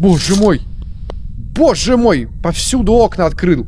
Боже мой! Боже мой! Повсюду окна открыл.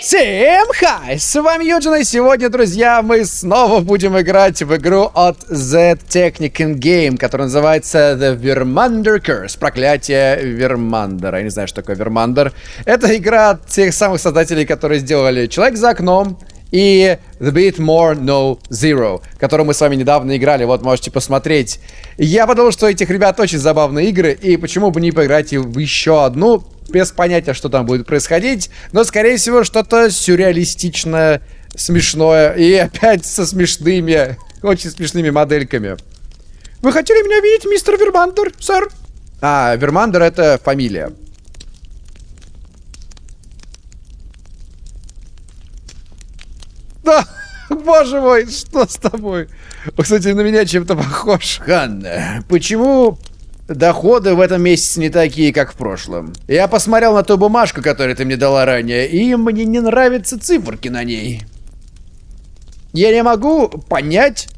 Всем хай! С вами Юджин, и сегодня, друзья, мы снова будем играть в игру от Z Technican Game, которая называется The Vermander Curse. Проклятие Вермандера. Я не знаю, что такое Вермандер. Это игра от тех самых создателей, которые сделали Человек за окном, и The Bit More No Zero, которую мы с вами недавно играли, вот можете посмотреть. Я подумал, что этих ребят очень забавные игры, и почему бы не поиграть в еще одну, без понятия, что там будет происходить, но, скорее всего, что-то сюрреалистичное, смешное, и опять со смешными, очень смешными модельками. Вы хотели меня видеть, мистер Вермандер, сэр? А, Вермандер это фамилия. Да, боже мой, что с тобой? Кстати, на меня чем-то похож. Ханна, почему доходы в этом месяце не такие, как в прошлом? Я посмотрел на ту бумажку, которую ты мне дала ранее, и мне не нравятся циферки на ней. Я не могу понять,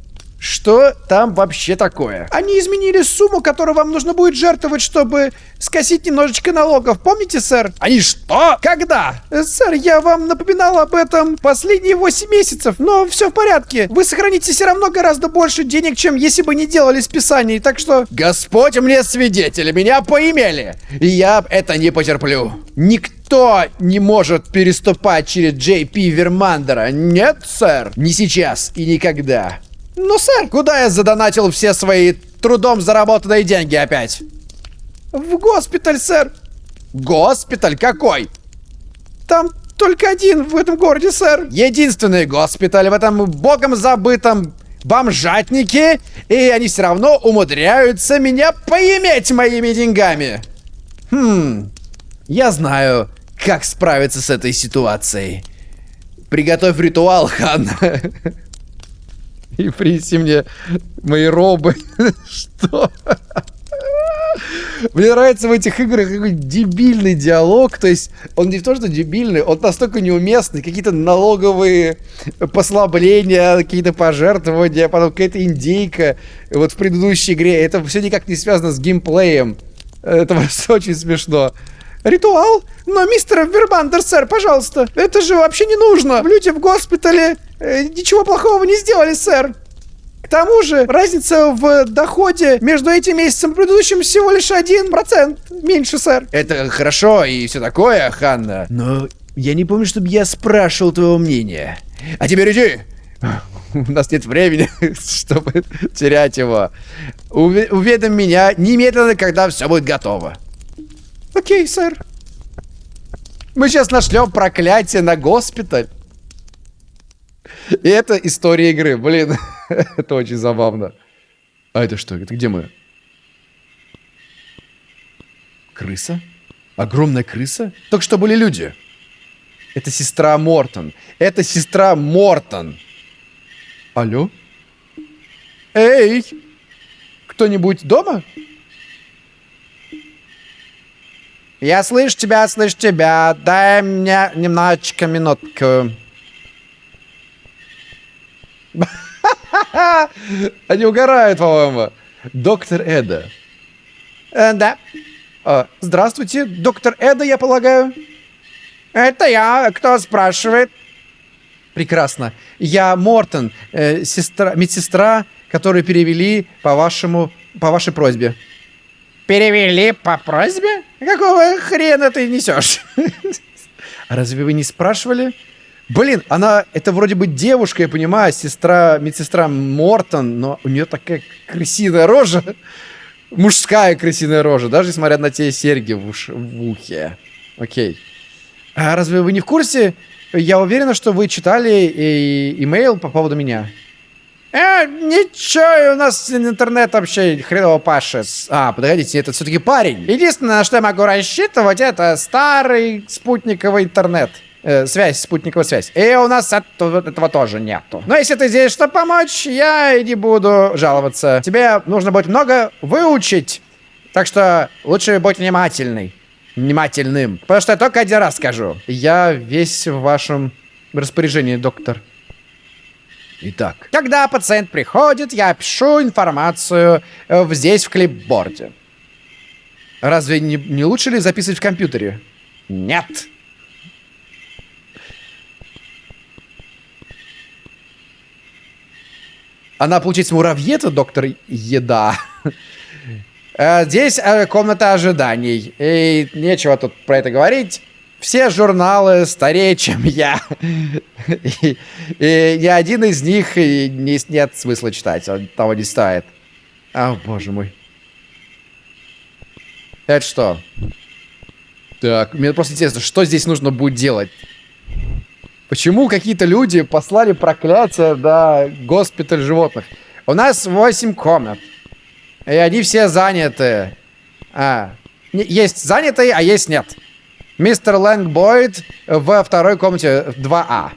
что там вообще такое? Они изменили сумму, которую вам нужно будет жертвовать, чтобы скосить немножечко налогов. Помните, сэр? Они что? Когда? Э, сэр, я вам напоминал об этом последние 8 месяцев, но все в порядке. Вы сохраните все равно гораздо больше денег, чем если бы не делали списаний, так что... Господь мне свидетель, меня поимели. Я это не потерплю. Никто не может переступать через Джей Пи Вермандера. Нет, сэр. Не сейчас и никогда. Ну, сэр, куда я задонатил все свои трудом заработанные деньги опять? В госпиталь, сэр. Госпиталь какой? Там только один в этом городе, сэр. Единственный госпиталь в этом богом забытом бомжатнике, и они все равно умудряются меня поиметь моими деньгами. Хм, я знаю, как справиться с этой ситуацией. Приготовь ритуал, Хан. и принеси мне мои робы. Что? Мне нравится в этих играх какой дебильный диалог. То есть он не то, что дебильный, он настолько неуместный. Какие-то налоговые послабления, какие-то пожертвования, потом какая-то индейка. Вот в предыдущей игре. Это все никак не связано с геймплеем. Это просто очень смешно. Ритуал? Но, мистер Вербандер, сэр, пожалуйста, это же вообще не нужно. Люди в госпитале э, ничего плохого не сделали, сэр. К тому же, разница в доходе между этим месяцем и предыдущим всего лишь один процент меньше, сэр. Это хорошо и все такое, Ханна. Но я не помню, чтобы я спрашивал твоего мнения. А теперь иди. У нас нет времени, чтобы терять его. Уведом меня немедленно, когда все будет готово. Окей, сэр. Мы сейчас нашлем проклятие на госпиталь. И это история игры. Блин, это очень забавно. А это что? Это где мы? Крыса? Огромная крыса? Только что были люди. Это сестра Мортон. Это сестра Мортон. Алло? Эй! Кто-нибудь дома? Я слышу тебя, слышу тебя. Дай мне немножечко минутку. Они угорают, по-моему. Доктор Эда. Э, да. А, здравствуйте, доктор Эда, я полагаю. Это я. Кто спрашивает? Прекрасно. Я Мортон, э, сестра, медсестра, которую перевели по вашему, по вашей просьбе. Перевели по просьбе? Какого хрена ты несешь? Разве вы не спрашивали? Блин, она, это вроде бы девушка, я понимаю, сестра, медсестра Мортон, но у нее такая крысиная рожа. Мужская крысиная рожа, даже несмотря на те серьги в, уш, в ухе. Окей. А разве вы не в курсе? Я уверена, что вы читали имейл по поводу меня. Э, ничего, у нас интернет вообще хреново пашет. А, подождите, это все-таки парень. Единственное, на что я могу рассчитывать, это старый спутниковый интернет. Э, связь, спутниковая связь. И у нас этого, этого тоже нету. Но если ты здесь, чтобы помочь, я не буду жаловаться. Тебе нужно будет много выучить. Так что лучше будь внимательный. Внимательным. Потому что я только один раз скажу. Я весь в вашем распоряжении, доктор. Итак, когда пациент приходит, я пишу информацию э, здесь в клипборде. Разве не, не лучше ли записывать в компьютере? Нет. Она, получается, муравьета, доктор Еда. Э, здесь э, комната ожиданий. И нечего тут про это говорить. Все журналы старее, чем я. И, и ни один из них не, нет смысла читать. Он того не стоит. О, боже мой. Это что? Так, мне просто интересно, что здесь нужно будет делать? Почему какие-то люди послали проклятие до госпиталь животных? У нас 8 комнат. И они все заняты. А, есть занятые, а есть нет. Мистер Лэнг Бойд во второй комнате 2А.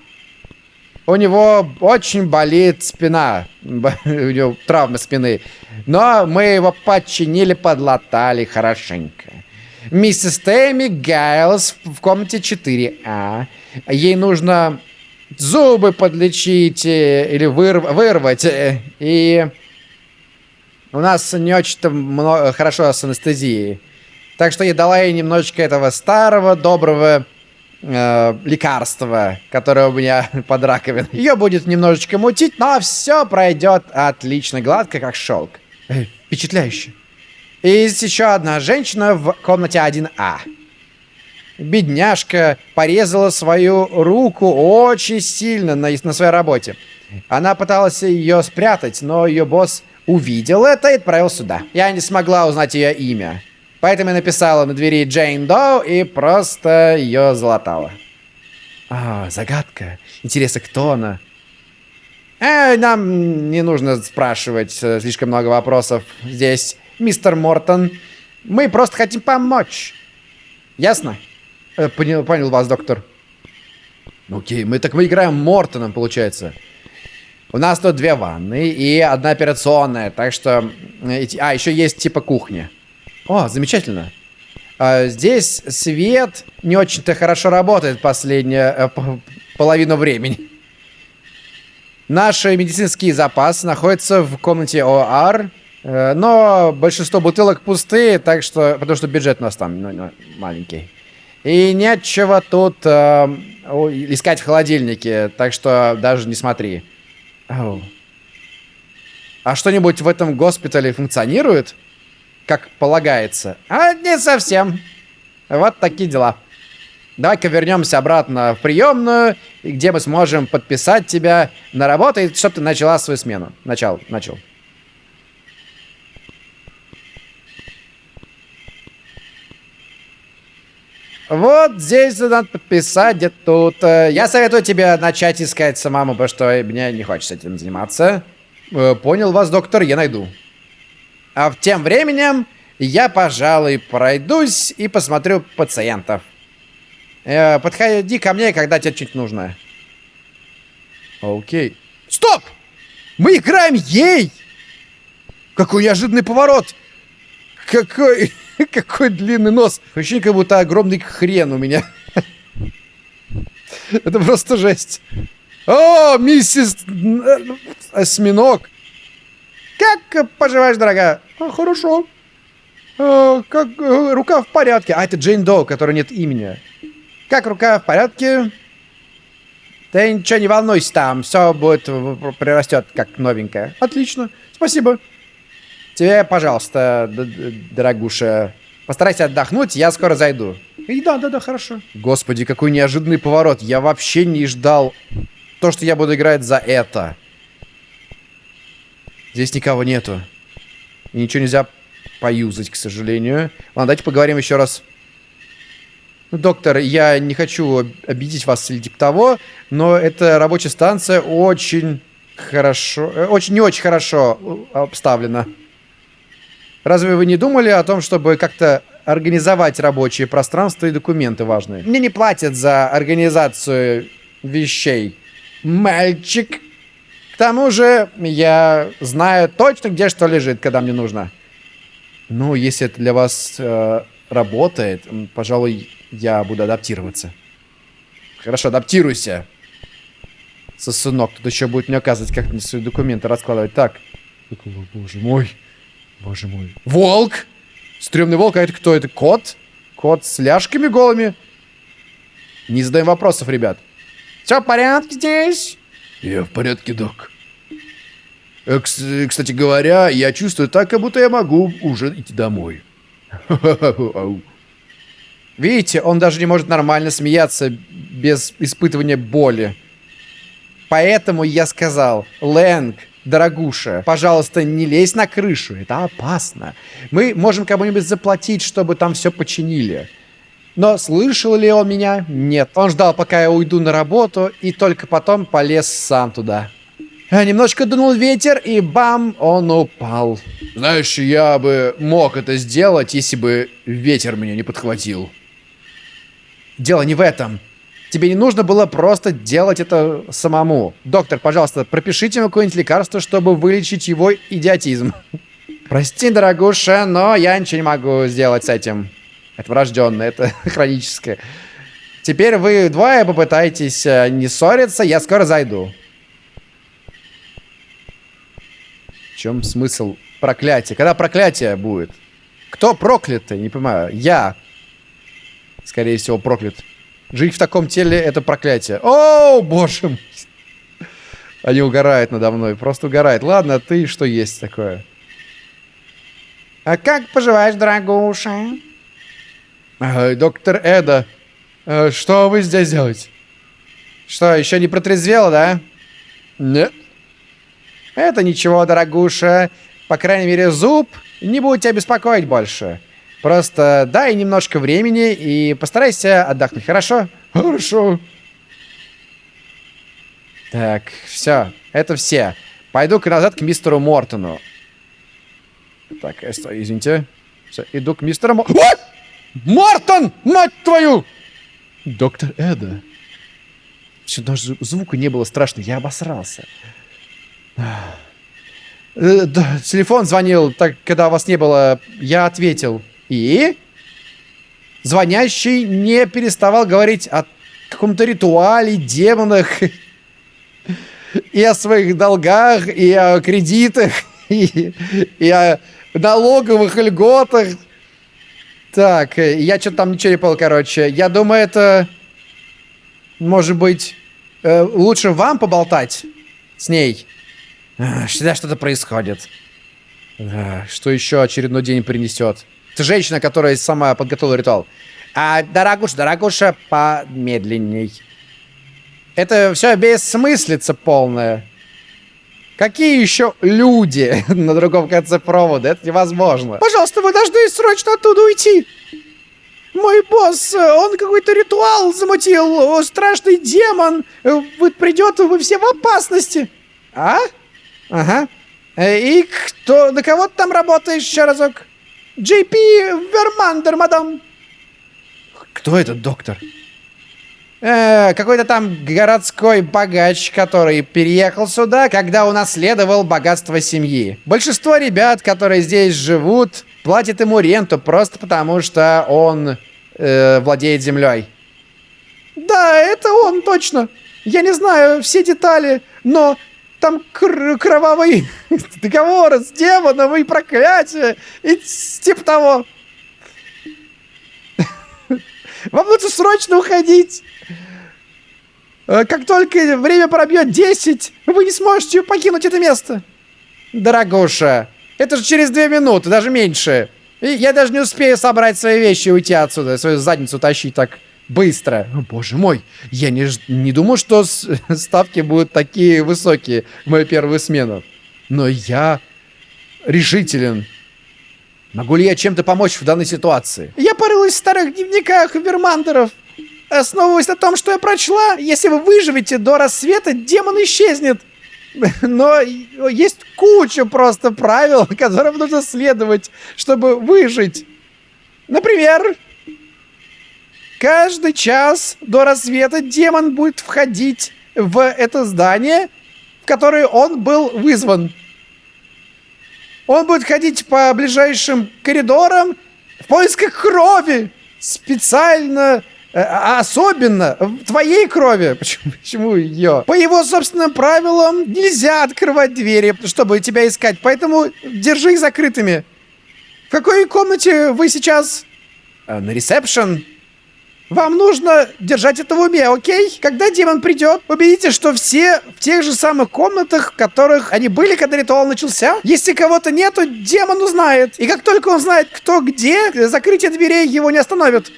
У него очень болит спина. У него травма спины. Но мы его починили, подлатали хорошенько. Миссис Тэмми Гайлс в комнате 4А. Ей нужно зубы подлечить э, или вырв вырвать. Э, и у нас не очень-то хорошо с анестезией. Так что я дала ей немножечко этого старого, доброго э, лекарства, которое у меня под раковиной. Ее будет немножечко мутить, но все пройдет отлично, гладко, как шелк. Э, впечатляюще. И есть еще одна женщина в комнате 1А. Бедняжка порезала свою руку очень сильно на, на своей работе. Она пыталась ее спрятать, но ее босс увидел это и отправил сюда. Я не смогла узнать ее имя. Поэтому я написала на двери Джейн Доу и просто ее залатала. А, загадка. Интересно, кто она? Э, нам не нужно спрашивать э, слишком много вопросов здесь, мистер Мортон. Мы просто хотим помочь. Ясно? Э, понял, понял вас, доктор. Окей, мы так мы играем Мортоном, получается. У нас тут две ванны и одна операционная, так что... А, еще есть типа кухня. О, замечательно. А, здесь свет не очень-то хорошо работает последнюю э, половину времени. Наш медицинский запас находится в комнате ОАР, э, но большинство бутылок пустые, так что, потому что бюджет у нас там ну, ну, маленький. И нечего тут э, искать в холодильнике, так что даже не смотри. Oh. А что-нибудь в этом госпитале функционирует? Как полагается? А не совсем. Вот такие дела. Давай-ка вернемся обратно в приемную, где мы сможем подписать тебя на работу, чтобы ты начала свою смену. Начал, начал. Вот здесь надо подписать, где тут. Э, я советую тебе начать искать самому, потому что мне не хочется этим заниматься. Э, понял вас, доктор, я найду. А тем временем я, пожалуй, пройдусь и посмотрю пациентов. Э, подходи ко мне, когда тебе что-нибудь нужно. Окей. Стоп! Мы играем ей! Какой неожиданный поворот! Какой... Какой длинный нос. Ощущение, как будто огромный хрен у меня. Это просто жесть. О, миссис Осьминог. Как поживаешь, дорогая? А, хорошо. А, как э, рука в порядке. А, это Джейн Доу, которой нет имени. Как рука в порядке? Ты ничего не волнуйся там, все будет прирастет как новенькое. Отлично, спасибо. Тебе, пожалуйста, дорогуша, постарайся отдохнуть, я скоро зайду. И да, да, да, хорошо. Господи, какой неожиданный поворот. Я вообще не ждал то, что я буду играть за это. Здесь никого нету. И ничего нельзя поюзать, к сожалению. Ладно, давайте поговорим еще раз. Ну, доктор, я не хочу обидеть вас или типа того, но эта рабочая станция очень хорошо, э, очень не очень хорошо э, обставлена. Разве вы не думали о том, чтобы как-то организовать рабочие пространства и документы важные? Мне не платят за организацию вещей. Мальчик. Тому же, я знаю точно, где что лежит, когда мне нужно. Ну, если это для вас э, работает, пожалуй, я буду адаптироваться. Хорошо, адаптируйся. Сосунок, тут еще будет мне оказывать, как мне свои документы раскладывать. Так. Боже мой. Боже мой. Волк! Стремный волк, а это кто? Это кот? Кот с ляжками голыми? Не задаем вопросов, ребят. Все в порядке здесь? Я в порядке, док. Э, кстати говоря, я чувствую так, как будто я могу уже идти домой. Видите, он даже не может нормально смеяться без испытывания боли. Поэтому я сказал, Лэнг, дорогуша, пожалуйста, не лезь на крышу, это опасно. Мы можем кому-нибудь заплатить, чтобы там все починили. Но слышал ли он меня? Нет. Он ждал, пока я уйду на работу, и только потом полез сам туда. Немножко дунул ветер, и бам, он упал. Знаешь, я бы мог это сделать, если бы ветер меня не подхватил. Дело не в этом. Тебе не нужно было просто делать это самому. Доктор, пожалуйста, пропишите ему какое-нибудь лекарство, чтобы вылечить его идиотизм. Прости, дорогуша, но я ничего не могу сделать с этим. Это врожденное, это хроническое. Теперь вы двое попытаетесь э, не ссориться, я скоро зайду. В чем смысл проклятия? Когда проклятие будет? Кто проклятый? Не понимаю. Я. Скорее всего, проклят. Жить в таком теле — это проклятие. О, боже мой. Они угорают надо мной. Просто угорают. Ладно, ты что есть такое? А как поживаешь, дорогуша? Э, доктор Эда, э, что вы здесь делаете? Что, еще не протрезвела, да? Нет. Это ничего, дорогуша. По крайней мере, зуб не будет тебя беспокоить больше. Просто дай немножко времени и постарайся отдохнуть, хорошо? Хорошо. Так, все. Это все. Пойду-ка назад к мистеру Мортону. Так, извините. Все, иду к мистеру Мортону. Мортон, мать твою! Доктор Эда. Все, даже звука не было страшно, я обосрался. Э, телефон звонил, так, когда вас не было, я ответил. И? Звонящий не переставал говорить о каком-то ритуале, демонах, и о своих долгах, и о кредитах, и, и о налоговых льготах. Так, э, я что-то там не понял, короче. Я думаю, это... Может быть, э, лучше вам поболтать с ней? Всегда что-то происходит. Что еще очередной день принесет? Ты женщина, которая сама подготовила ритуал. А, дорогуша, дорогуша, помедленней. Это все бессмыслица полная. Какие еще люди на другом конце провода? Это невозможно. Пожалуйста, вы должны срочно оттуда уйти. Мой босс, он какой-то ритуал замутил. Страшный демон. Вот придет, вы все в опасности. А? Ага. Э, и кто, на кого ты там работаешь еще разок? Джей Пи Вермандер, мадам. Кто этот доктор? Э, какой-то там городской богач, который переехал сюда, когда унаследовал богатство семьи. Большинство ребят, которые здесь живут, платят ему ренту просто потому, что он э, владеет землей. Да, это он, точно. Я не знаю все детали, но там кр кровавый договор с демоном и проклятие, и типа того. Вам лучше срочно уходить. Э, как только время пробьет 10, вы не сможете покинуть это место. Дорогуша, это же через две минуты, даже меньше. И я даже не успею собрать свои вещи и уйти отсюда, свою задницу тащить так быстро. О, боже мой, я не, не думал, что ставки будут такие высокие в мою первую смену. Но я решителен. Могу ли я чем-то помочь в данной ситуации? Я порылась в старых дневниках вермандеров. Основываясь на том, что я прочла, если вы выживете до рассвета, демон исчезнет. Но есть куча просто правил, которым нужно следовать, чтобы выжить. Например, Каждый час до рассвета демон будет входить в это здание, в которое он был вызван. Он будет ходить по ближайшим коридорам в поисках крови. Специально, а особенно твоей крови. Почему, почему ее? По его собственным правилам нельзя открывать двери, чтобы тебя искать. Поэтому держи их закрытыми. В какой комнате вы сейчас? Э, на ресепшн. Вам нужно держать это в уме, окей? Когда демон придет, убедитесь, что все в тех же самых комнатах, в которых они были, когда ритуал начался. Если кого-то нету, демон узнает. И как только он знает, кто где, закрытие дверей его не остановит.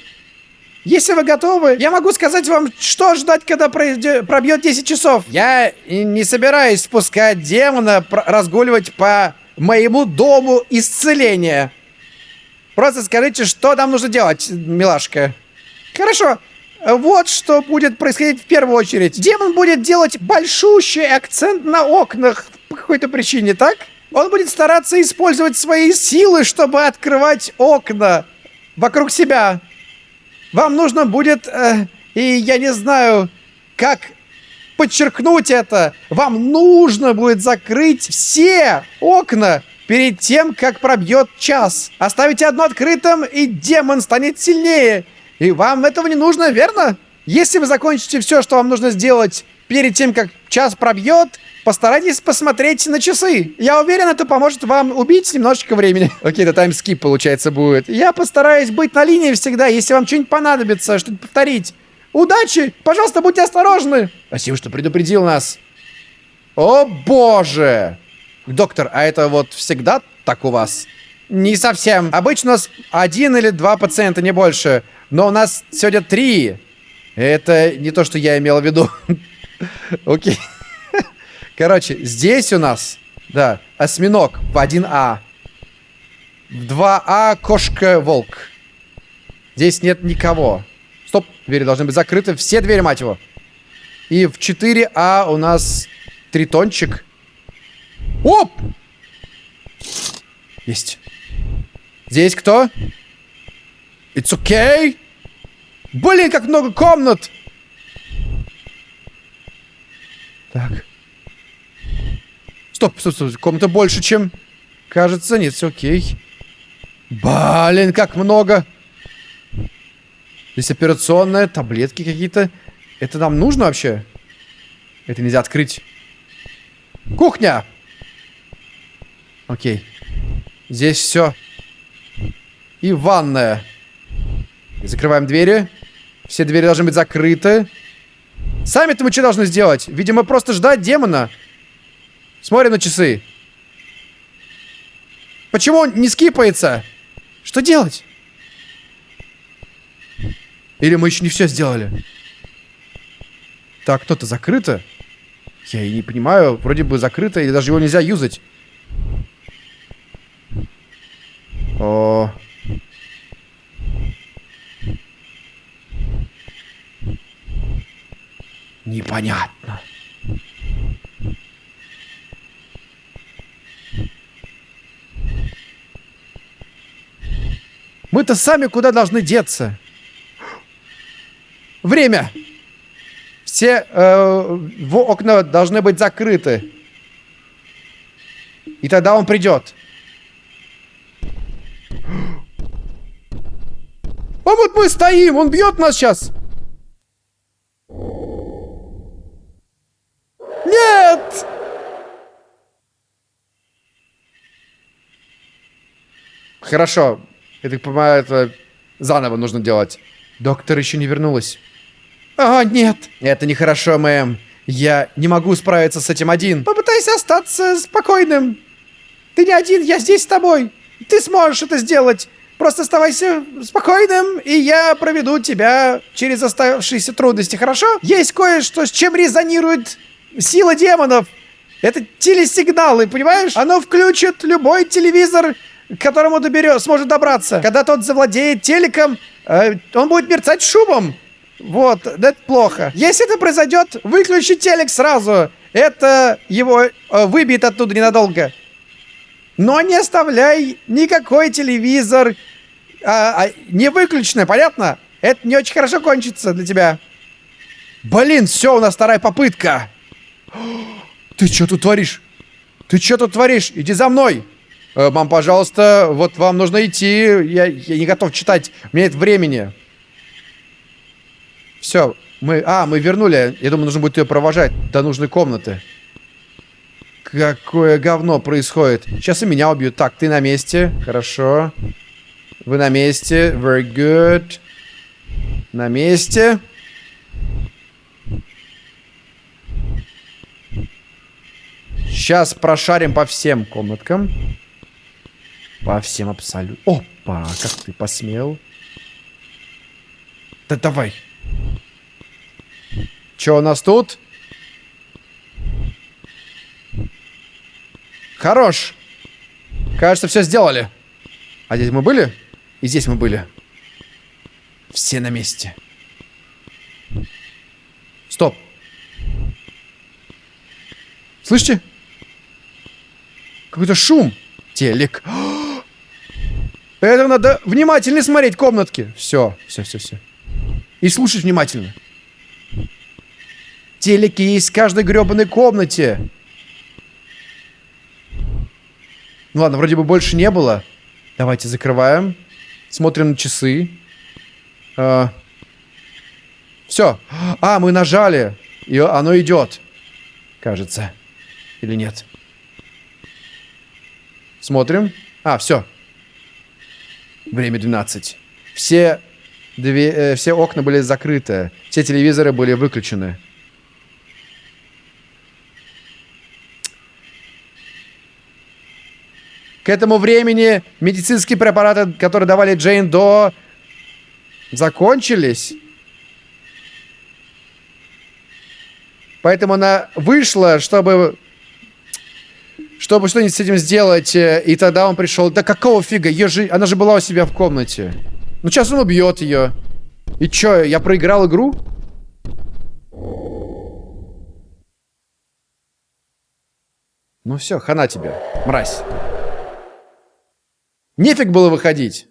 Если вы готовы, я могу сказать вам, что ждать, когда пробьет 10 часов. Я не собираюсь спускать демона разгуливать по моему дому исцеления. Просто скажите, что нам нужно делать, милашка. Хорошо. Вот что будет происходить в первую очередь. Демон будет делать большущий акцент на окнах по какой-то причине, так? Он будет стараться использовать свои силы, чтобы открывать окна вокруг себя. Вам нужно будет, э, и я не знаю, как подчеркнуть это. Вам нужно будет закрыть все окна перед тем, как пробьет час. Оставите одно открытым, и демон станет сильнее. И вам этого не нужно, верно? Если вы закончите все, что вам нужно сделать перед тем, как час пробьет, постарайтесь посмотреть на часы. Я уверен, это поможет вам убить немножечко времени. Окей, это таймскип, получается, будет. Я постараюсь быть на линии всегда, если вам что-нибудь понадобится, что-нибудь повторить. Удачи! Пожалуйста, будьте осторожны! Спасибо, что предупредил нас. О, боже! Доктор, а это вот всегда так у вас? Не совсем. Обычно у нас один или два пациента, не больше. Но у нас сегодня три. Это не то, что я имел в виду. Окей. Короче, здесь у нас, да, осьминог в 1А. В 2А кошка-волк. Здесь нет никого. Стоп, двери должны быть закрыты. Все двери, мать его. И в 4А у нас тритончик. Оп! Есть. Здесь кто? It's okay. Блин, как много комнат! Так. Стоп, стоп, стоп. Комната больше, чем... Кажется, нет, все окей. Блин, как много. Здесь операционная, таблетки какие-то. Это нам нужно вообще? Это нельзя открыть. Кухня! Окей. Здесь все. И ванная. Закрываем двери. Все двери должны быть закрыты. Сами-то мы что должны сделать? Видимо, просто ждать демона. Смотрим на часы. Почему он не скипается? Что делать? Или мы еще не все сделали? Так, кто-то закрыто? Я и не понимаю. Вроде бы закрыто, или даже его нельзя юзать. О, Непонятно. Мы-то сами куда должны деться? Время! Все э, окна должны быть закрыты. И тогда он придет. А вот мы стоим, он бьет нас сейчас. Нет! Хорошо. Я так понимаю, это заново нужно делать. Доктор еще не вернулась. А, нет. Это нехорошо, мэм. Я не могу справиться с этим один. Попытайся остаться спокойным. Ты не один, я здесь с тобой. Ты сможешь это сделать. Просто оставайся спокойным, и я проведу тебя через оставшиеся трудности, хорошо? Есть кое-что, с чем резонирует Сила демонов! Это телесигналы, понимаешь? Оно включит любой телевизор, к которому доберет, сможет добраться. Когда тот завладеет телеком, э, он будет мерцать шумом. Вот, это плохо. Если это произойдет, выключи телек сразу. Это его э, выбьет оттуда ненадолго. Но не оставляй никакой телевизор а, а, не выключенный, понятно? Это не очень хорошо кончится для тебя. Блин, все, у нас вторая попытка. Ты что тут творишь? Ты что тут творишь? Иди за мной. Э, мам, пожалуйста, вот вам нужно идти. Я, я не готов читать. У меня нет времени. Все, мы... А, мы вернули. Я думаю, нужно будет ее провожать до нужной комнаты. Какое говно происходит. Сейчас и меня убьют. Так, ты на месте. Хорошо. Вы на месте. Very good. На месте. Сейчас прошарим по всем комнаткам. По всем абсолютно. Опа, как ты посмел. Да давай. Что у нас тут? Хорош. Кажется, все сделали. А здесь мы были? И здесь мы были. Все на месте. Стоп. Слышите? Какой-то шум. Телек. Это надо внимательно смотреть комнатки. Все, все, все, все. И слушать внимательно. Телеки есть в каждой гребаной комнате. Ну ладно, вроде бы больше не было. Давайте закрываем. Смотрим на часы. А... Все. А, мы нажали. И оно идет. Кажется. Или нет? Смотрим. А, все. Время 12. Все, две, э, все окна были закрыты. Все телевизоры были выключены. К этому времени медицинские препараты, которые давали Джейн до, закончились. Поэтому она вышла, чтобы чтобы что-нибудь с этим сделать. Э, и тогда он пришел. Да какого фига? Ее же... Она же была у себя в комнате. Ну сейчас он убьет ее. И чё, я проиграл игру? Ну все, хана тебе, мразь. Нефиг было выходить.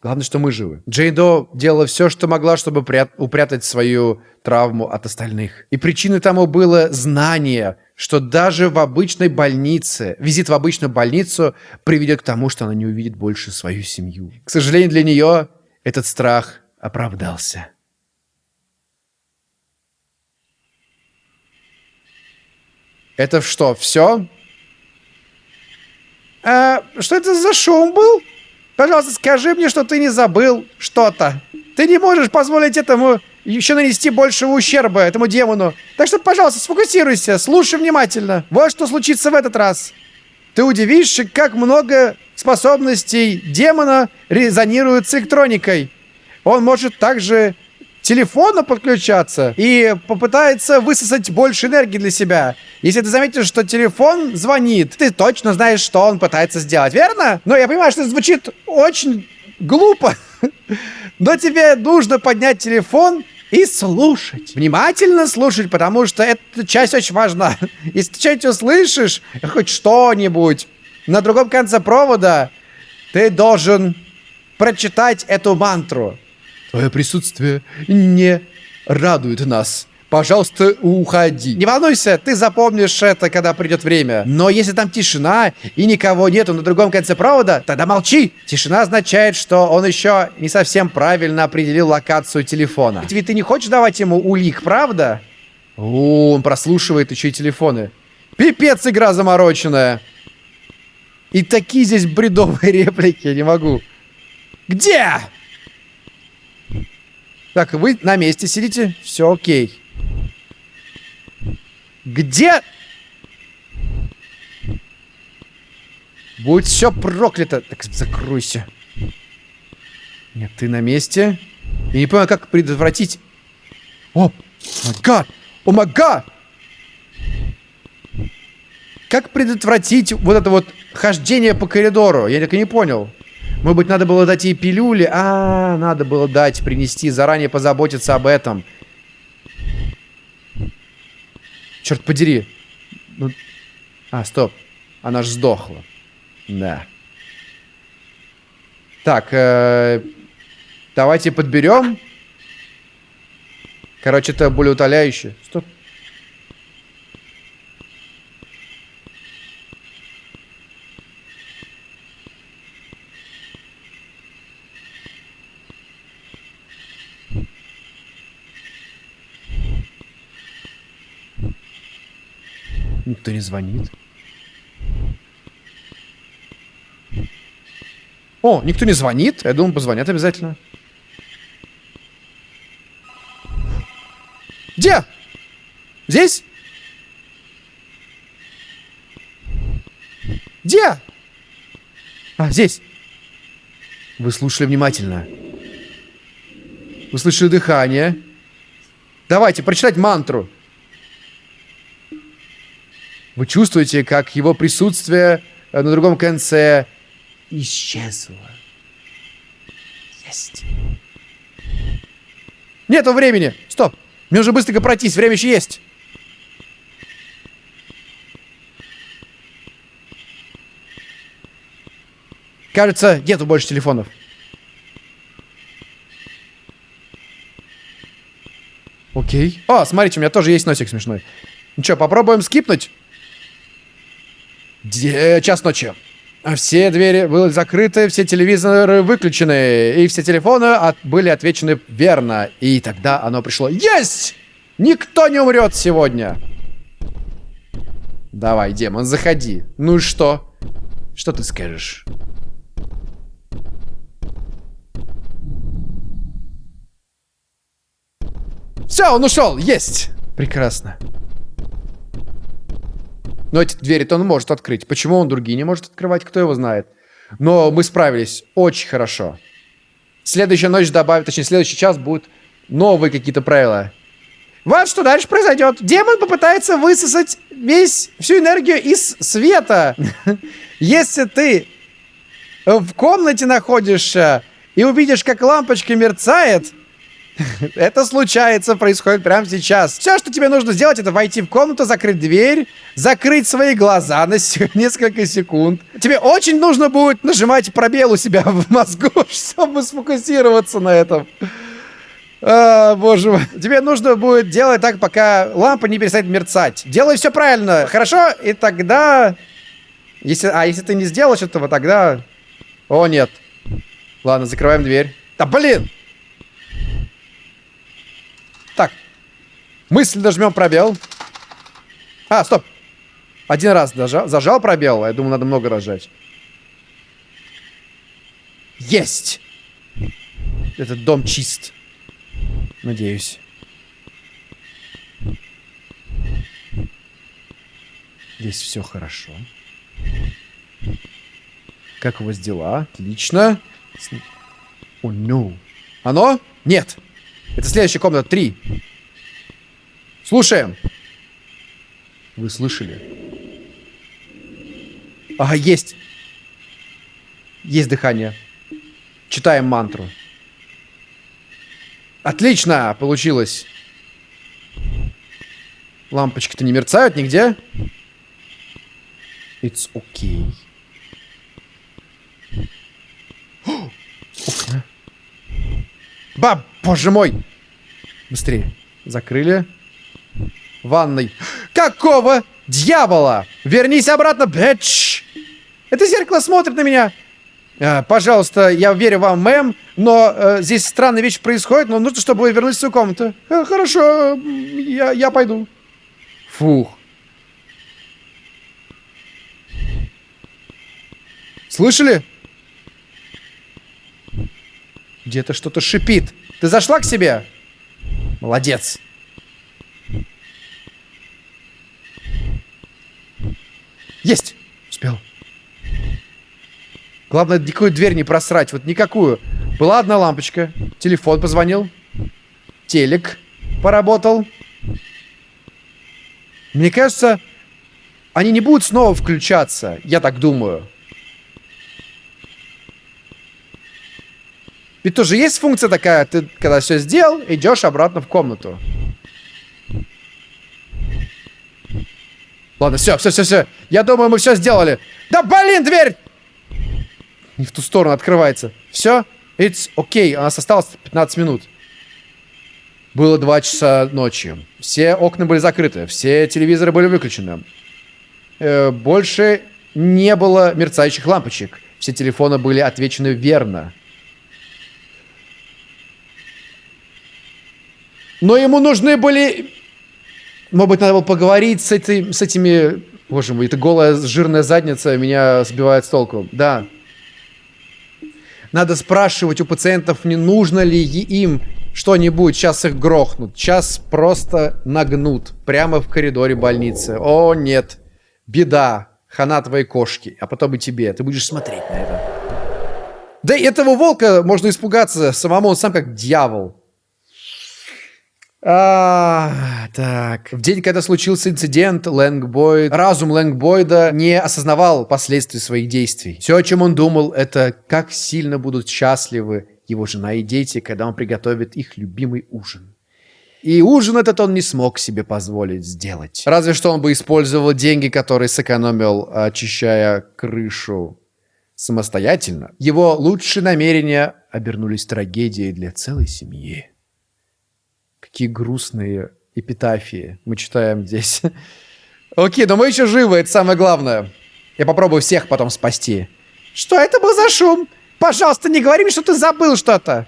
Главное, что мы живы. Джейдо делала все, что могла, чтобы упрятать свою травму от остальных. И причиной тому было знание, что даже в обычной больнице, визит в обычную больницу приведет к тому, что она не увидит больше свою семью. К сожалению, для нее этот страх оправдался. Это что, все? А, что это за шум был? Пожалуйста, скажи мне, что ты не забыл что-то. Ты не можешь позволить этому еще нанести большего ущерба этому демону. Так что, пожалуйста, сфокусируйся, слушай внимательно. Вот что случится в этот раз. Ты удивишься, как много способностей демона резонируют с электроникой. Он может также телефону подключаться и попытается высосать больше энергии для себя. Если ты заметишь, что телефон звонит, ты точно знаешь, что он пытается сделать, верно? Но я понимаю, что это звучит очень глупо. Но тебе нужно поднять телефон и слушать. Внимательно слушать, потому что эта часть очень важна. Если ты что-нибудь услышишь, хоть что-нибудь, на другом конце провода, ты должен прочитать эту мантру. Твое присутствие не радует нас. Пожалуйста, уходи. Не волнуйся, ты запомнишь это, когда придет время. Но если там тишина и никого нету на другом конце провода, тогда молчи. Тишина означает, что он еще не совсем правильно определил локацию телефона. Ведь ты не хочешь давать ему улик, правда? О, он прослушивает еще и телефоны. Пипец, игра замороченная. И такие здесь бредовые реплики, не могу. Где? Так, вы на месте сидите? Все окей. Где? Будет все проклято. Так, закройся. Нет, ты на месте. Я не понимаю, как предотвратить... О, май О, май Как предотвратить вот это вот хождение по коридору? Я так и не понял. Может быть, надо было дать ей пилюли? А, надо было дать, принести, заранее позаботиться об этом. Черт подери. Ну... А, стоп. Она же сдохла. Да. Так, э, давайте подберем. Короче, это более утоляющее. Стоп. Никто не звонит. О, никто не звонит. Я думаю, позвонят обязательно. Где? Здесь? Где? А, здесь. Вы слушали внимательно. Вы слышали дыхание. Давайте, прочитать мантру. Вы чувствуете, как его присутствие э, на другом конце исчезло. Есть. Нету времени. Стоп. Мне нужно быстренько пройтись. Время еще есть. Кажется, нету больше телефонов. Окей. О, смотрите, у меня тоже есть носик смешной. Ну что, попробуем скипнуть? Де час ночи. Все двери были закрыты, все телевизоры выключены, и все телефоны от были отвечены верно. И тогда оно пришло. Есть! Никто не умрет сегодня. Давай, демон, заходи. Ну и что? Что ты скажешь? Все, он ушел, есть. Прекрасно. Но эти двери-то он может открыть. Почему он другие не может открывать, кто его знает. Но мы справились очень хорошо. Следующая ночь добавит, точнее, следующий час будут новые какие-то правила. Вот что дальше произойдет. Демон попытается высосать весь, всю энергию из света. Если ты в комнате находишься и увидишь, как лампочка мерцает, Это случается, происходит прямо сейчас. Все, что тебе нужно сделать, это войти в комнату, закрыть дверь, закрыть свои глаза на несколько секунд. Тебе очень нужно будет нажимать пробел у себя в мозгу, чтобы сфокусироваться на этом. А, боже мой. Тебе нужно будет делать так, пока лампа не перестанет мерцать. Делай все правильно, хорошо? И тогда... Если... А если ты не сделаешь этого, тогда... О, нет. Ладно, закрываем дверь. Да блин! Так. Мысль нажмем пробел. А, стоп. Один раз дожал, зажал пробел. Я думаю, надо много рожать. Есть! Этот дом чист. Надеюсь. Здесь все хорошо. Как у вас дела? Отлично. О, oh, no. Оно? Нет. Это следующая комната. Три. Слушаем. Вы слышали? Ага, есть. Есть дыхание. Читаем мантру. Отлично! Получилось. Лампочки-то не мерцают нигде. It's okay. Окна. Баб, боже мой! Быстрее. Закрыли. Ванной. Какого дьявола? Вернись обратно, бэч! Это зеркало смотрит на меня. А, пожалуйста, я верю вам, мэм, но э, здесь странная вещь происходит, но нужно, чтобы вы вернулись в свою комнату. Э, хорошо, я, я пойду. Фух. Слышали? Где-то что-то шипит. Ты зашла к себе? Молодец. Есть! Успел. Главное, никакую дверь не просрать. Вот никакую. Была одна лампочка. Телефон позвонил. Телек поработал. Мне кажется, они не будут снова включаться. Я так думаю. Ведь тоже есть функция такая, ты когда все сделал, идешь обратно в комнату. Ладно, все, все, все, все. Я думаю, мы все сделали. Да блин, дверь! Не в ту сторону открывается. Все? It's okay. У нас осталось 15 минут. Было 2 часа ночи. Все окна были закрыты. Все телевизоры были выключены. Э, больше не было мерцающих лампочек. Все телефоны были отвечены верно. Но ему нужны были Может быть, надо было поговорить с, этой, с этими... Боже мой, эта голая жирная задница меня сбивает с толку. Да. Надо спрашивать у пациентов, не нужно ли им что-нибудь. Сейчас их грохнут. Сейчас просто нагнут. Прямо в коридоре больницы. О, нет. Беда. Хана твоей кошки. А потом и тебе. Ты будешь смотреть на это. Да и этого волка можно испугаться самому. Он сам как дьявол. А, так. В день, когда случился инцидент, Лэнгбойд, разум Лэнгбойда не осознавал последствий своих действий. Все, о чем он думал, это как сильно будут счастливы его жена и дети, когда он приготовит их любимый ужин. И ужин этот он не смог себе позволить сделать. Разве что он бы использовал деньги, которые сэкономил, очищая крышу самостоятельно. Его лучшие намерения обернулись трагедией для целой семьи. Какие грустные эпитафии мы читаем здесь. Окей, но мы еще живы, это самое главное. Я попробую всех потом спасти. Что это был за шум? Пожалуйста, не говори мне, что ты забыл что-то.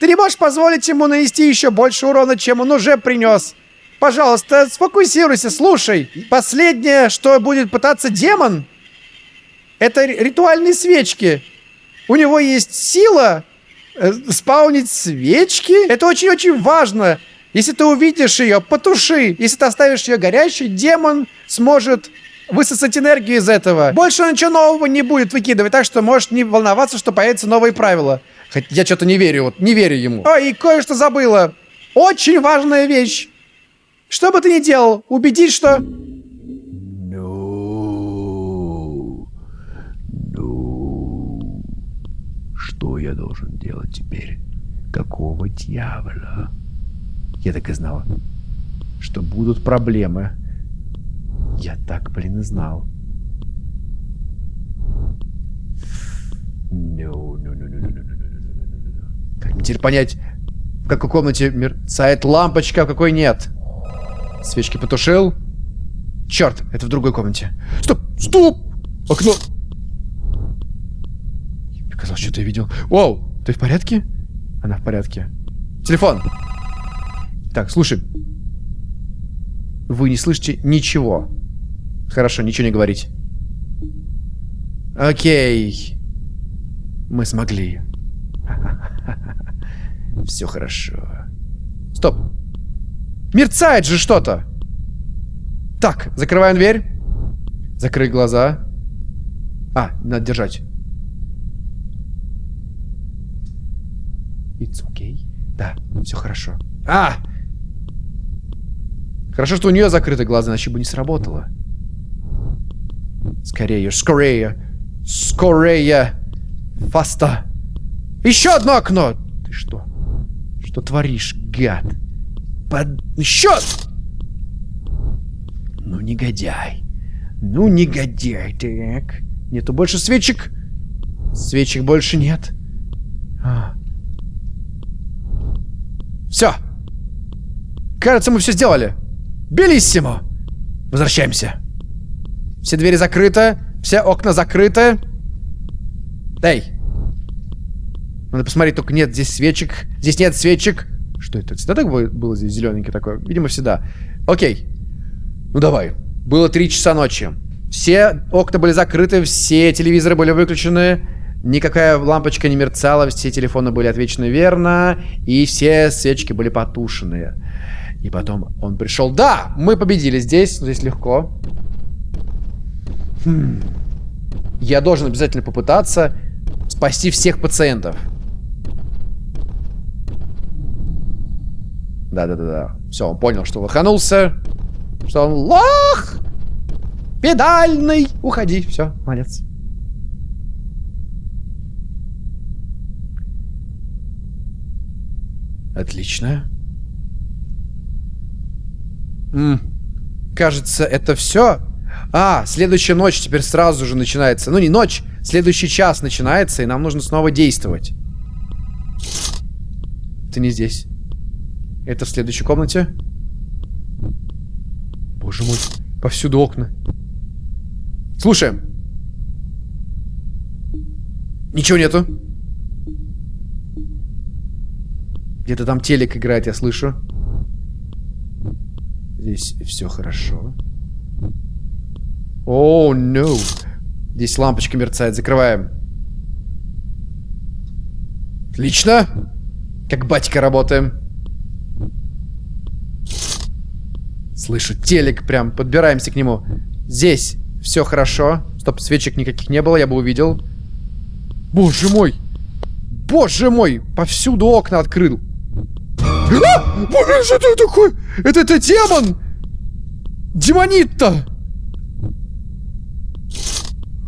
Ты не можешь позволить ему нанести еще больше урона, чем он уже принес. Пожалуйста, сфокусируйся, слушай. Последнее, что будет пытаться демон, это ритуальные свечки. У него есть сила спаунить свечки. Это очень-очень важно. Если ты увидишь ее, потуши. Если ты оставишь ее горящей, демон сможет высосать энергию из этого. Больше он ничего нового не будет выкидывать, так что можешь не волноваться, что появятся новые правила. Хотя я что-то не верю, вот не верю ему. О, и кое-что забыла. Очень важная вещь. Что бы ты ни делал, убедись, что... Что я должен делать теперь? Какого дьявола? Я так и знала, что будут проблемы. Я так, блин, и знал. Как мне теперь понять, в какой комнате мерцает лампочка, а в какой нет? Свечки потушил. Черт, это в другой комнате. Стоп! Стоп! Окно! Казалось, что-то я видел. Воу! Ты в порядке? Она в порядке. Телефон! Так, слушай. Вы не слышите ничего. Хорошо, ничего не говорить. Окей. Мы смогли. Все хорошо. Стоп. Мерцает же что-то. Так, закрываем дверь. Закрыть глаза. А, надо держать. It's okay. Да, все хорошо. А! Хорошо, что у нее закрыты глаза, иначе бы не сработало. Скорее, скорее. Скорее. Фаста. Еще одно окно. Ты что? Что творишь, гад? Под... Еще! Ну, негодяй. Ну, негодяй. Так. Нету больше свечек. Свечек больше нет. А. Все. Кажется, мы все сделали. Белиссимо. Возвращаемся. Все двери закрыты. Все окна закрыты. Эй. Надо посмотреть, только нет здесь свечек. Здесь нет свечек. Что это? Всегда так было здесь зелененький такой? Видимо, всегда. Окей. Ну давай. Было 3 часа ночи. Все окна были закрыты, все телевизоры были выключены. Никакая лампочка не мерцала, все телефоны были отвечены верно, и все свечки были потушены. И потом он пришел. Да, мы победили здесь, здесь легко. Хм. Я должен обязательно попытаться спасти всех пациентов. Да-да-да-да. Все, он понял, что выханулся. Что он лох! Педальный! Уходи. Все, молодец. Отлично. М -м. Кажется, это все. А, следующая ночь теперь сразу же начинается. Ну, не ночь, следующий час начинается, и нам нужно снова действовать. Ты не здесь. Это в следующей комнате. Боже мой, повсюду окна. Слушаем. Ничего нету. Где-то там телек играет, я слышу. Здесь все хорошо. О, oh, no. Здесь лампочка мерцает. Закрываем. Отлично. Как батька работаем. Слышу телек прям. Подбираемся к нему. Здесь все хорошо. Стоп, свечек никаких не было, я бы увидел. Боже мой! Боже мой! Повсюду окна открыл. А! Боже, что это такое? Это, это демон! Демонит-то!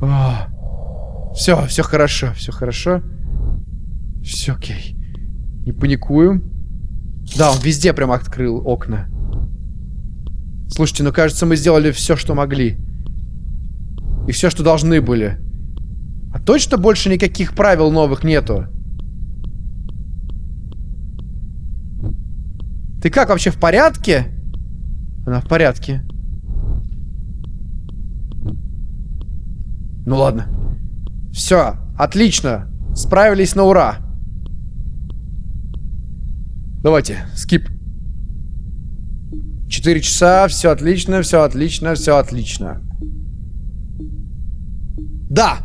А, все, все хорошо, все хорошо. Все окей. Не паникуем. Да, он везде прям открыл окна. Слушайте, ну кажется, мы сделали все, что могли. И все, что должны были. А точно больше никаких правил новых нету? Ты как, вообще в порядке? Она в порядке. Ну ладно. Все, отлично. Справились на ура. Давайте, скип. Четыре часа, все отлично, все отлично, все отлично. Да!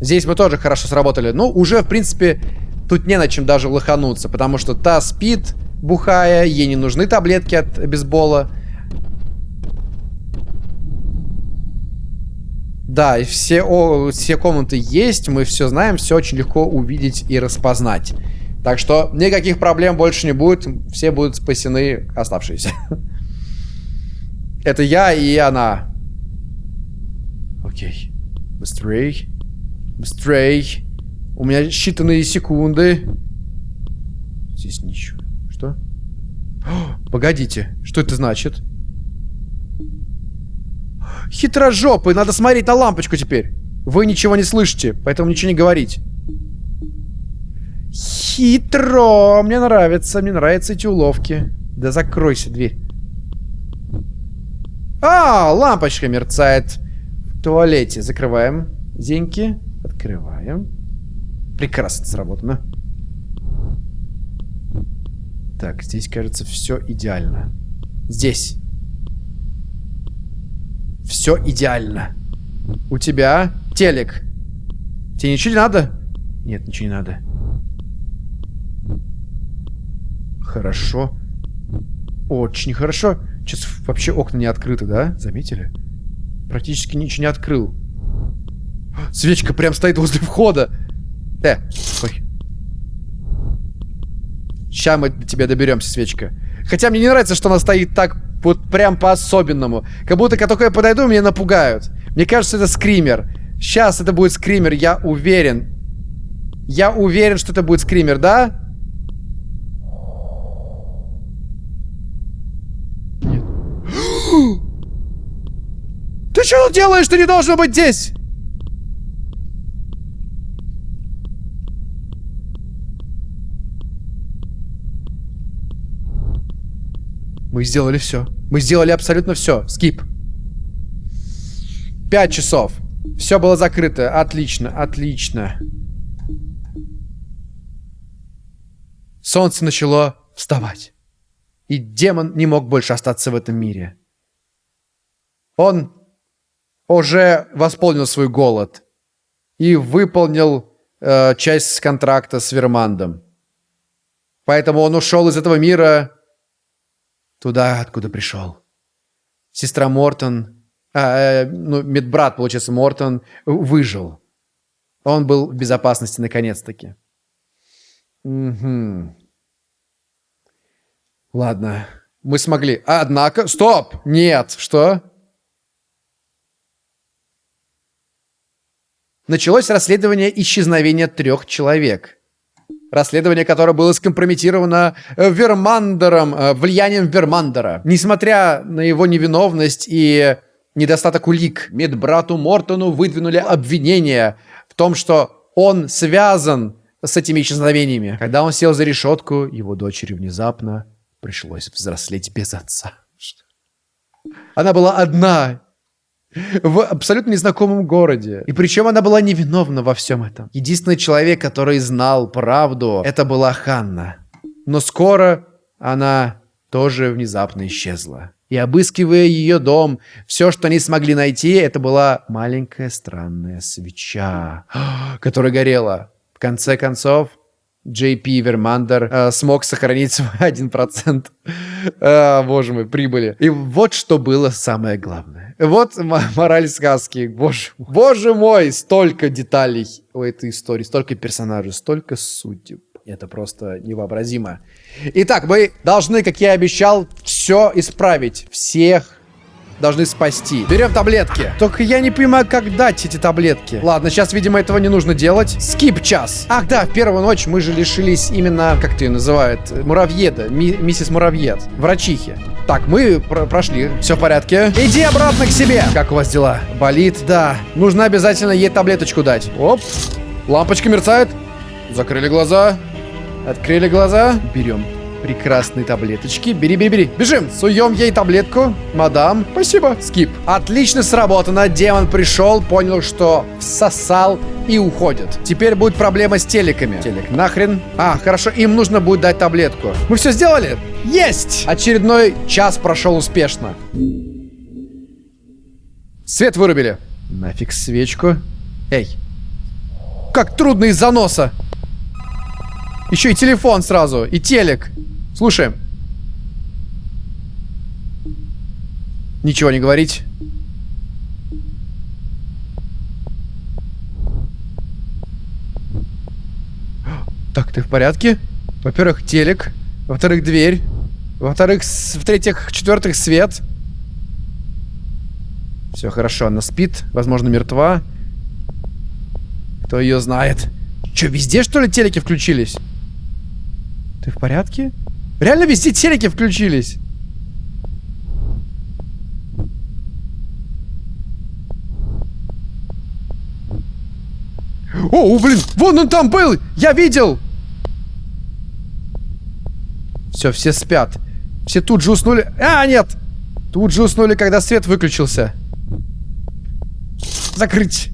Здесь мы тоже хорошо сработали. Ну, уже, в принципе, тут не на чем даже лохануться, потому что та спит, бухая, ей не нужны таблетки от бейсбола. Да, все, о, все комнаты есть, мы все знаем, все очень легко увидеть и распознать. Так что никаких проблем больше не будет, все будут спасены оставшиеся. Это я и она. Окей. Быстрей. Быстрей. У меня считанные секунды. Здесь ничего. Погодите. Что это значит? Хитрожопый. Надо смотреть на лампочку теперь. Вы ничего не слышите, поэтому ничего не говорить. Хитро. Мне нравится. Мне нравятся эти уловки. Да закройся дверь. А, лампочка мерцает в туалете. Закрываем. Зеньки. Открываем. Прекрасно сработано. Так, здесь, кажется, все идеально. Здесь. Все идеально. У тебя телек. Тебе ничего не надо? Нет, ничего не надо. Хорошо. Очень хорошо. Сейчас вообще окна не открыты, да? Заметили? Практически ничего не открыл. Свечка прям стоит возле входа. Э, ой. Сейчас мы до тебя доберемся, свечка. Хотя мне не нравится, что она стоит так вот прям по-особенному. Как будто, как только я подойду, меня напугают. Мне кажется, это скример. Сейчас это будет скример, я уверен. Я уверен, что это будет скример, да? Ты что делаешь? Ты не должен быть здесь! Мы сделали все. Мы сделали абсолютно все. Скип. Пять часов. Все было закрыто. Отлично, отлично. Солнце начало вставать. И демон не мог больше остаться в этом мире. Он уже восполнил свой голод и выполнил э, часть контракта с Вермандом. Поэтому он ушел из этого мира туда, откуда пришел. Сестра Мортон, а, э, ну, медбрат, получается, Мортон, выжил. Он был в безопасности наконец-таки. Угу. Ладно, мы смогли. Однако... Стоп! Нет! Что? Началось расследование исчезновения трех человек. Расследование, которое было скомпрометировано э, Вермандером, э, влиянием Вермандера. Несмотря на его невиновность и недостаток улик, медбрату Мортону выдвинули обвинение в том, что он связан с этими исчезновениями. Когда он сел за решетку, его дочери внезапно пришлось взрослеть без отца. Она была одна в абсолютно незнакомом городе. И причем она была невиновна во всем этом. Единственный человек, который знал правду, это была Ханна. Но скоро она тоже внезапно исчезла. и обыскивая ее дом, все, что они смогли найти, это была маленькая странная свеча, которая горела. В конце концов, JP Вермандер э, смог сохранить свой 1%, э, боже мой, прибыли. И вот что было самое главное. Вот мораль сказки. Боже, боже мой, столько деталей у этой истории, столько персонажей, столько судеб. Это просто невообразимо. Итак, мы должны, как я обещал, все исправить. Всех должны спасти. Берем таблетки. Только я не понимаю, как дать эти таблетки. Ладно, сейчас, видимо, этого не нужно делать. Скип час. Ах, да, в первую ночь мы же лишились именно, как ты ее называют, муравьеда, ми миссис Муравьед, врачихи. Так, мы пр прошли. Все в порядке. Иди обратно к себе. Как у вас дела? Болит? Да. Нужно обязательно ей таблеточку дать. Оп. Лампочка мерцает. Закрыли глаза. Открыли глаза. Берем прекрасные таблеточки. Бери, бери, бери. Бежим. Суем ей таблетку. Мадам, спасибо. Скип. Отлично сработано. Демон пришел, понял, что всосал и уходит. Теперь будет проблема с телеками. Телек нахрен. А, хорошо, им нужно будет дать таблетку. Мы все сделали? Есть! Очередной час прошел успешно. Свет вырубили. Нафиг свечку. Эй. Как трудно из-за носа. Еще и телефон сразу, и телек. Слушаем. Ничего не говорить. Так, ты в порядке? Во-первых, телек. Во-вторых, дверь. Во-вторых, в-третьих, в-четвертых, свет. Все хорошо, она спит, возможно, мертва. Кто ее знает? Че, везде, что ли, телеки включились? Ты в порядке? Реально везде телеки включились. О, блин, вон он там был! Я видел! Все, все спят. Все тут же уснули. А, нет! Тут же уснули, когда свет выключился. Закрыть.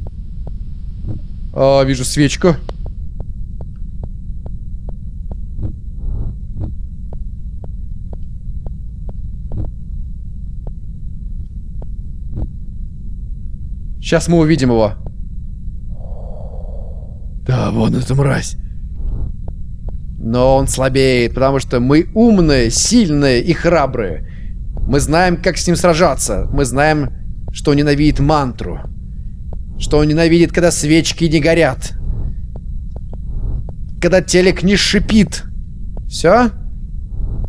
О, вижу свечку. Сейчас мы увидим его. Да, вон эта мразь. Но он слабеет, потому что мы умные, сильные и храбрые. Мы знаем, как с ним сражаться. Мы знаем, что он ненавидит мантру. Что он ненавидит, когда свечки не горят. Когда телек не шипит. Все?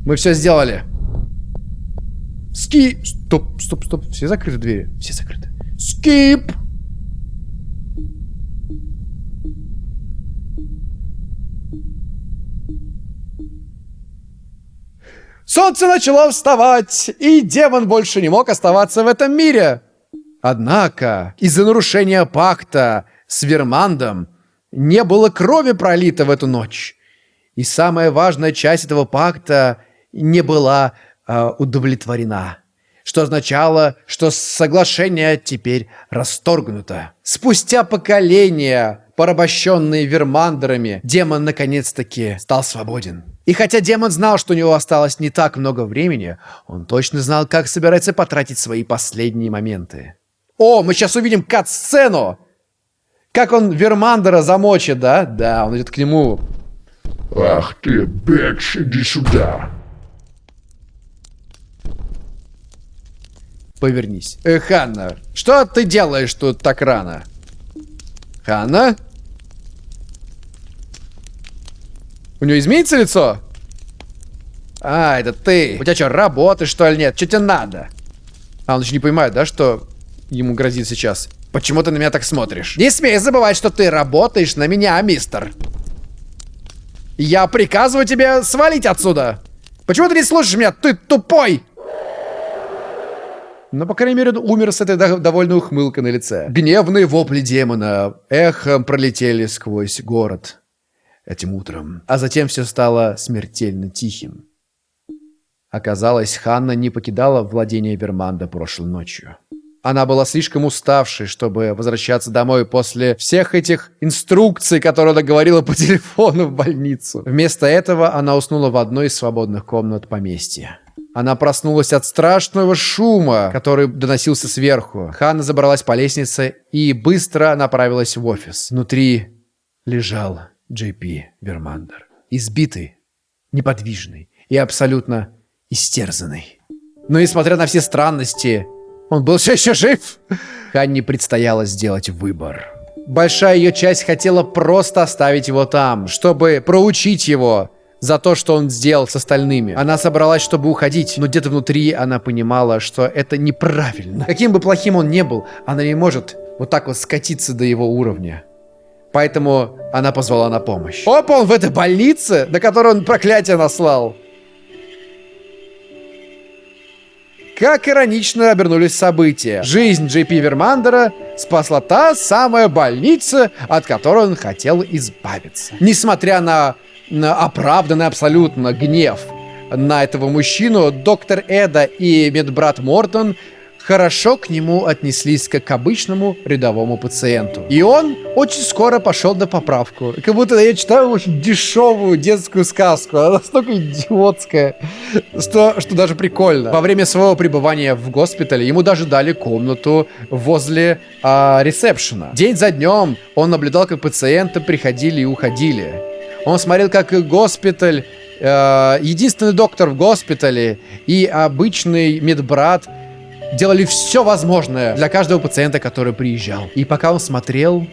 Мы все сделали. Ски... Стоп, стоп, стоп. Все закрыты двери? Все закрыты. Skip! Солнце начало вставать, и демон больше не мог оставаться в этом мире. Однако, из-за нарушения пакта с Вермандом не было крови пролито в эту ночь. И самая важная часть этого пакта не была э, удовлетворена что означало, что соглашение теперь расторгнуто. Спустя поколения, порабощенные вермандерами, демон наконец-таки стал свободен. И хотя демон знал, что у него осталось не так много времени, он точно знал, как собирается потратить свои последние моменты. О, мы сейчас увидим кат-сцену! Как он Вермандера замочит, да? Да, он идет к нему. Ах ты, Бекс, иди сюда. Повернись. Э, Ханна, что ты делаешь тут так рано? Ханна? У нее изменится лицо? А, это ты. У тебя что, работаешь, что ли, нет? Что тебе надо? А, он еще не понимает, да, что ему грозит сейчас? Почему ты на меня так смотришь? Не смей забывать, что ты работаешь на меня, мистер. Я приказываю тебе свалить отсюда. Почему ты не слушаешь меня? Ты тупой! Но, по крайней мере, он умер с этой довольно ухмылкой на лице. Гневные вопли демона эхом пролетели сквозь город этим утром. А затем все стало смертельно тихим. Оказалось, Ханна не покидала владение Верманда прошлой ночью. Она была слишком уставшей, чтобы возвращаться домой после всех этих инструкций, которые она говорила по телефону в больницу. Вместо этого она уснула в одной из свободных комнат поместья. Она проснулась от страшного шума, который доносился сверху. Ханна забралась по лестнице и быстро направилась в офис. Внутри лежал Джей Пи Вермандер. Избитый, неподвижный и абсолютно истерзанный. Но несмотря на все странности, он был все еще жив. Ханне предстояло сделать выбор. Большая ее часть хотела просто оставить его там, чтобы проучить его за то, что он сделал с остальными. Она собралась, чтобы уходить, но где-то внутри она понимала, что это неправильно. Каким бы плохим он ни был, она не может вот так вот скатиться до его уровня. Поэтому она позвала на помощь. Опа, он в этой больнице, на которую он проклятие наслал. Как иронично обернулись события. Жизнь Джей Пи Вермандера спасла та самая больница, от которой он хотел избавиться. Несмотря на, оправданный абсолютно гнев на этого мужчину, доктор Эда и медбрат Мортон хорошо к нему отнеслись как к обычному рядовому пациенту. И он очень скоро пошел на поправку. Как будто я читаю очень дешевую детскую сказку. Она настолько идиотская, что, что даже прикольно. Во время своего пребывания в госпитале ему даже дали комнату возле а, ресепшена. День за днем он наблюдал, как пациенты приходили и уходили. Он смотрел, как госпиталь э, единственный доктор в госпитале и обычный медбрат делали все возможное для каждого пациента, который приезжал. И пока он смотрел,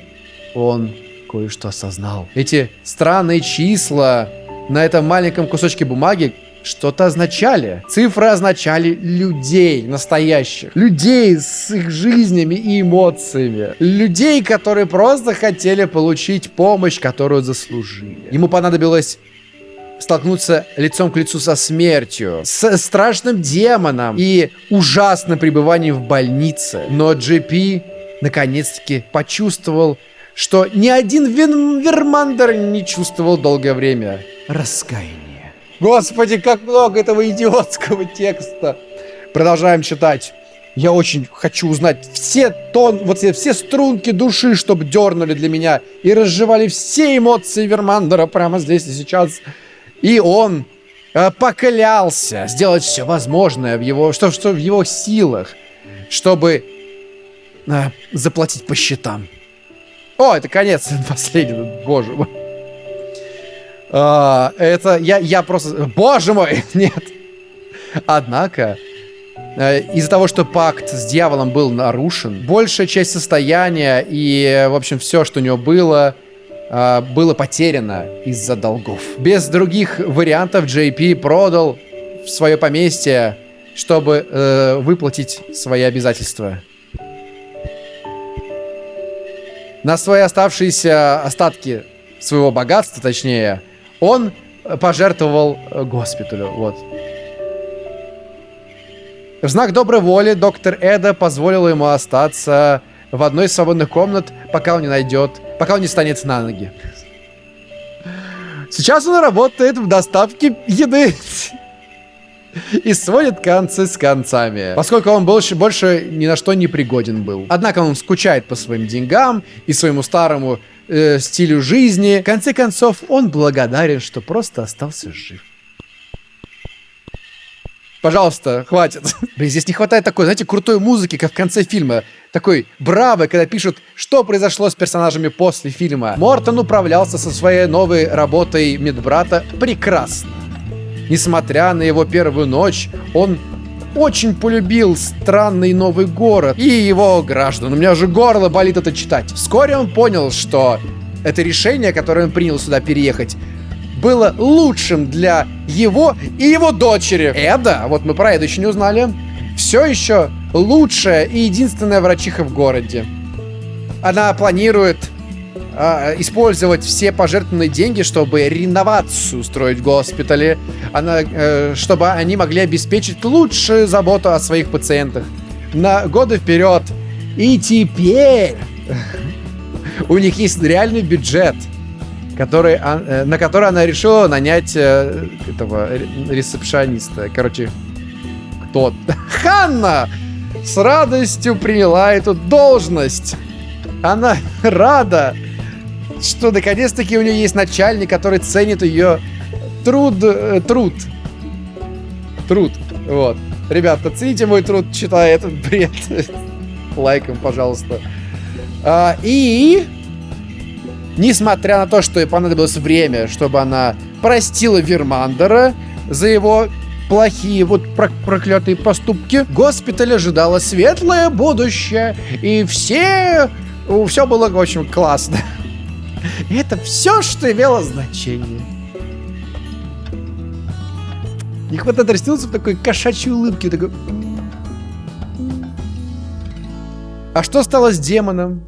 он кое-что осознал. Эти странные числа на этом маленьком кусочке бумаги что-то означали. Цифры означали людей настоящих. Людей с их жизнями и эмоциями. Людей, которые просто хотели получить помощь, которую заслужили. Ему понадобилось столкнуться лицом к лицу со смертью, с страшным демоном и ужасным пребыванием в больнице. Но Джипи наконец-таки почувствовал, что ни один Вин Вермандер не чувствовал долгое время. Раскаяние. Господи, как много этого идиотского текста. Продолжаем читать. Я очень хочу узнать все тон, вот все, все струнки души, чтобы дернули для меня и разжевали все эмоции Вермандера прямо здесь и сейчас. И он э, поклялся сделать все возможное в его, что, что в его силах, чтобы э, заплатить по счетам. О, это конец последний, боже мой. А, это я, я просто... Боже мой, нет. Однако, э, из-за того, что пакт с дьяволом был нарушен, большая часть состояния и, в общем, все, что у него было, э, было потеряно из-за долгов. Без других вариантов JP продал свое поместье, чтобы э, выплатить свои обязательства. На свои оставшиеся остатки своего богатства, точнее, он пожертвовал э, госпиталю. Вот. В знак доброй воли доктор Эда позволил ему остаться в одной из свободных комнат, пока он не найдет пока он не станет на ноги. Сейчас он работает в доставке еды. И сводит концы с концами. Поскольку он больше, больше ни на что не пригоден был. Однако он скучает по своим деньгам и своему старому э, стилю жизни. В конце концов, он благодарен, что просто остался жив. Пожалуйста, хватит. Блин, здесь не хватает такой, знаете, крутой музыки, как в конце фильма. Такой браво, когда пишут, что произошло с персонажами после фильма. Мортон управлялся со своей новой работой медбрата прекрасно. Несмотря на его первую ночь, он очень полюбил странный новый город и его граждан. У меня уже горло болит это читать. Вскоре он понял, что это решение, которое он принял сюда переехать, было лучшим для его и его дочери. Эда, вот мы про Эду еще не узнали, все еще лучшая и единственная врачиха в городе. Она планирует э, использовать все пожертвованные деньги, чтобы реновацию устроить в госпитале, она, э, чтобы они могли обеспечить лучшую заботу о своих пациентах на годы вперед. И теперь у них есть реальный бюджет – который, а, э, на который она решила нанять э, этого ресепшониста. Короче, кто? Ханна с радостью приняла эту должность. Она рада, что наконец-таки у нее есть начальник, который ценит ее труд, э, труд, труд. Вот. Ребята, цените мой труд, читая этот бред. Лайком, пожалуйста. А, и... Несмотря на то, что ей понадобилось время, чтобы она простила Вермандера за его плохие вот проклятые поступки, госпиталь ожидало светлое будущее, и все... Все было очень классно. это все, что имело значение. И хватает растянулся в такой кошачьей улыбке, такой... А что стало с демоном?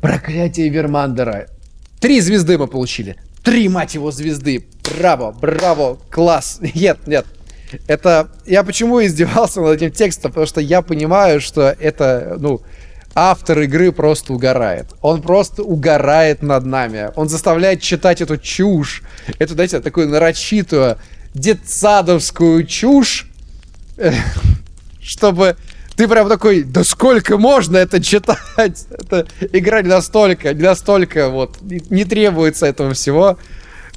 Проклятие Вермандера. Три звезды мы получили. Три, мать его, звезды. Браво, браво, класс. Нет, нет. Это... Я почему издевался над этим текстом? Потому что я понимаю, что это, ну... Автор игры просто угорает. Он просто угорает над нами. Он заставляет читать эту чушь. Эту, знаете, такую нарочитую детсадовскую чушь. Чтобы ты прям такой, да сколько можно это читать? Это игра не настолько, не настолько, вот, не требуется этого всего.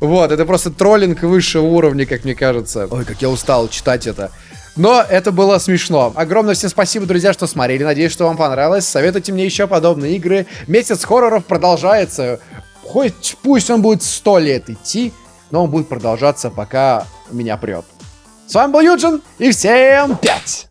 Вот, это просто троллинг высшего уровня, как мне кажется. Ой, как я устал читать это. Но это было смешно. Огромное всем спасибо, друзья, что смотрели. Надеюсь, что вам понравилось. Советуйте мне еще подобные игры. Месяц хорроров продолжается. Хоть пусть он будет сто лет идти, но он будет продолжаться, пока меня прет. С вами был Юджин, и всем пять!